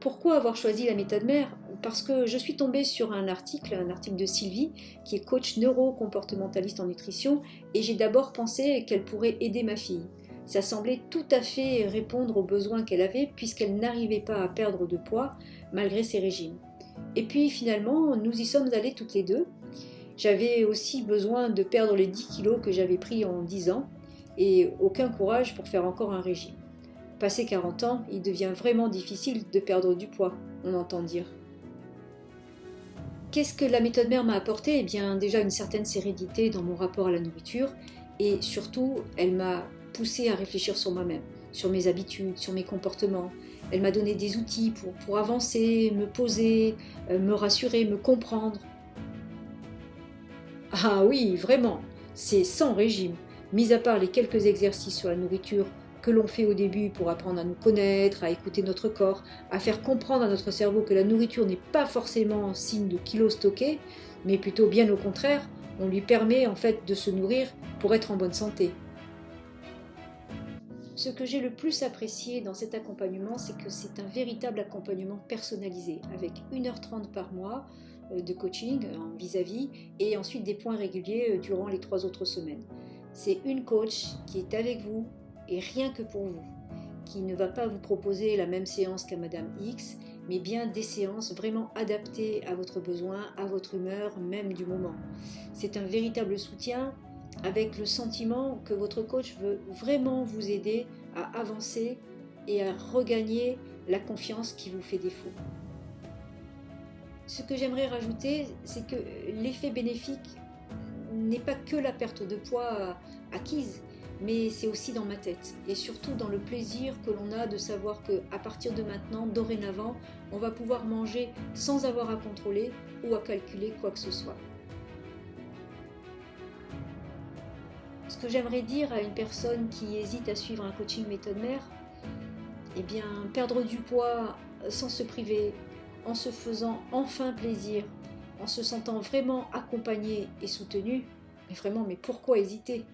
pourquoi avoir choisi la méthode mère? Parce que je suis tombée sur un article, un article de Sylvie, qui est coach neuro-comportementaliste en nutrition, et j'ai d'abord pensé qu'elle pourrait aider ma fille. Ça semblait tout à fait répondre aux besoins qu'elle avait, puisqu'elle n'arrivait pas à perdre de poids malgré ses régimes. Et puis finalement, nous y sommes allés toutes les deux. J'avais aussi besoin de perdre les 10 kilos que j'avais pris en 10 ans, et aucun courage pour faire encore un régime. Passé 40 ans, il devient vraiment difficile de perdre du poids, on entend dire. Qu'est-ce que la méthode mère m'a apporté? Eh bien déjà une certaine sérénité dans mon rapport à la nourriture et surtout elle m'a poussé à réfléchir sur moi-même, sur mes habitudes, sur mes comportements. Elle m'a donné des outils pour, pour avancer, me poser, euh, me rassurer, me comprendre. Ah oui, vraiment, c'est sans régime, mis à part les quelques exercices sur la nourriture que l'on fait au début pour apprendre à nous connaître, à écouter notre corps, à faire comprendre à notre cerveau que la nourriture n'est pas forcément signe de kilos stockés, mais plutôt bien au contraire, on lui permet en fait de se nourrir pour être en bonne santé. Ce que j'ai le plus apprécié dans cet accompagnement, c'est que c'est un véritable accompagnement personnalisé, avec 1h30 par mois euh, de coaching vis-à-vis, et ensuite des points réguliers euh, durant les trois autres semaines. C'est une coach qui est avec vous et rien que pour vous, qui ne va pas vous proposer la même séance qu'à Madame X, mais bien des séances vraiment adaptées à votre besoin, à votre humeur, même du moment. C'est un véritable soutien avec le sentiment que votre coach veut vraiment vous aider à avancer et à regagner la confiance qui vous fait défaut. Ce que j'aimerais rajouter, c'est que l'effet bénéfique n'est pas que la perte de poids acquise, mais c'est aussi dans ma tête et surtout dans le plaisir que l'on a de savoir que à partir de maintenant, dorénavant, on va pouvoir manger sans avoir à contrôler ou à calculer quoi que ce soit. Ce que j'aimerais dire à une personne qui hésite à suivre un coaching méthode mère, eh bien, perdre du poids sans se priver, en se faisant enfin plaisir, en se sentant vraiment accompagné et soutenu, mais vraiment, mais pourquoi hésiter?